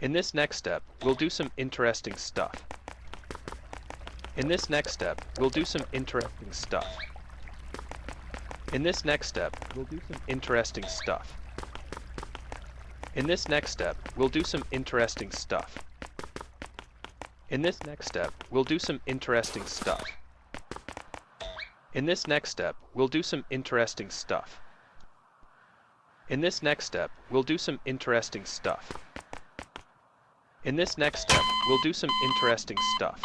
In this next step, we'll do some interesting stuff. In this next step, we'll do some interesting stuff. In this next step, we'll do some interesting stuff. In this next step, we'll do some interesting stuff. In this next step, we'll do some interesting stuff. In this next step, we'll do some interesting stuff. In this next step, we'll do some interesting stuff. In this next step, we'll do some interesting stuff.